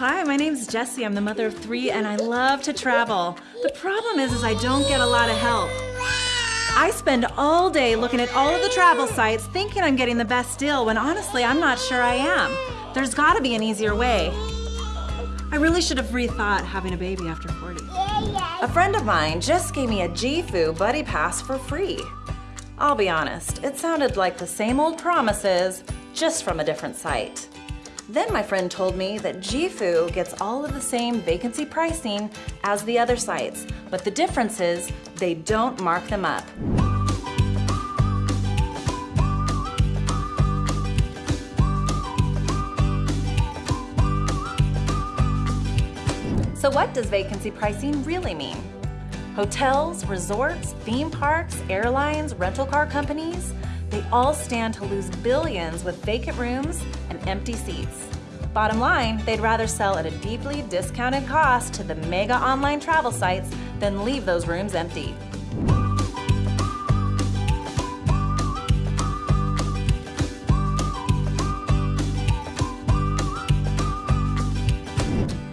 Hi, my name's Jessie. I'm the mother of three and I love to travel. The problem is, is I don't get a lot of help. I spend all day looking at all of the travel sites thinking I'm getting the best deal when honestly I'm not sure I am. There's gotta be an easier way. I really should have rethought having a baby after 40. A friend of mine just gave me a GFU Buddy Pass for free. I'll be honest, it sounded like the same old promises, just from a different site. Then my friend told me that GFU gets all of the same vacancy pricing as the other sites, but the difference is they don't mark them up. So what does vacancy pricing really mean? Hotels, resorts, theme parks, airlines, rental car companies, they all stand to lose billions with vacant rooms and empty seats. Bottom line, they'd rather sell at a deeply discounted cost to the mega online travel sites than leave those rooms empty.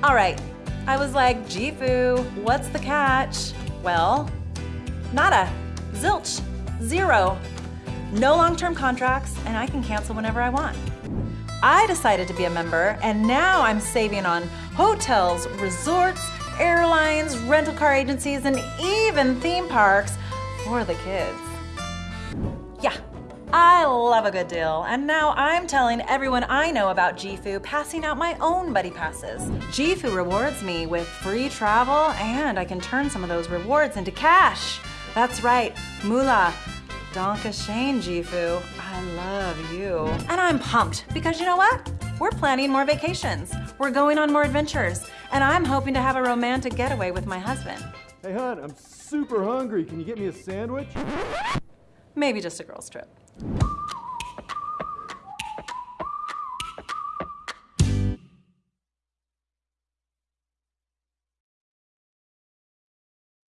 All right, I was like, GFU, what's the catch? Well, nada, zilch, zero. No long-term contracts, and I can cancel whenever I want. I decided to be a member, and now I'm saving on hotels, resorts, airlines, rental car agencies, and even theme parks for the kids. Yeah, I love a good deal, and now I'm telling everyone I know about GFU passing out my own Buddy Passes. GFU rewards me with free travel, and I can turn some of those rewards into cash. That's right, moolah. Donka Shane, GFU. I love you. And I'm pumped, because you know what? We're planning more vacations. We're going on more adventures, and I'm hoping to have a romantic getaway with my husband. Hey, hon, I'm super hungry. Can you get me a sandwich? Maybe just a girl's trip.